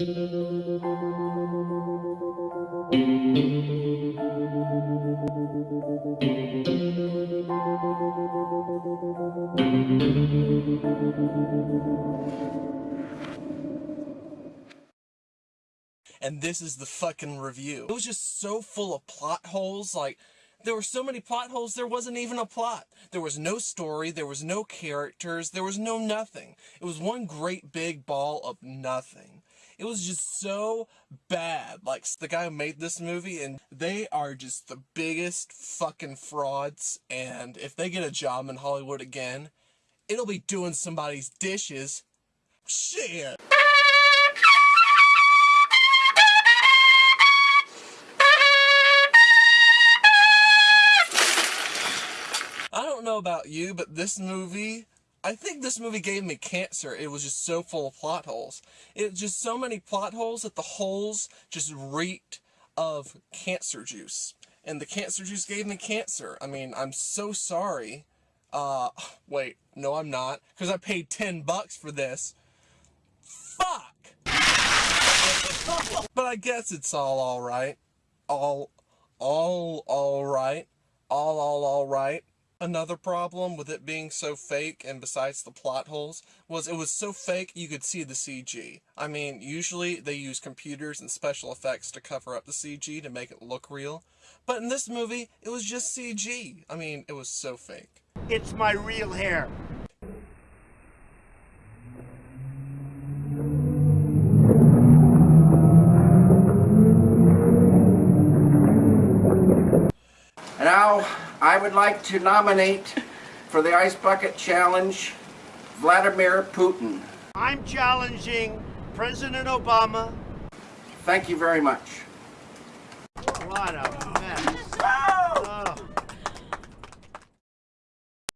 and this is the fucking review. It was just so full of plot holes, like, there were so many plot holes, there wasn't even a plot. There was no story, there was no characters, there was no nothing. It was one great big ball of nothing. It was just so bad. Like, the guy who made this movie, and they are just the biggest fucking frauds, and if they get a job in Hollywood again, it'll be doing somebody's dishes. Shit! I don't know about you, but this movie, I think this movie gave me cancer. It was just so full of plot holes. It just so many plot holes that the holes just reeked of cancer juice. And the cancer juice gave me cancer. I mean, I'm so sorry. Uh, wait, no I'm not. Because I paid 10 bucks for this. Fuck! but I guess it's all alright. All, all alright. All, all alright. Another problem with it being so fake, and besides the plot holes, was it was so fake you could see the CG. I mean, usually they use computers and special effects to cover up the CG to make it look real. But in this movie, it was just CG. I mean, it was so fake. It's my real hair. Now, I would like to nominate for the Ice Bucket Challenge Vladimir Putin. I'm challenging President Obama. Thank you very much. What a mess.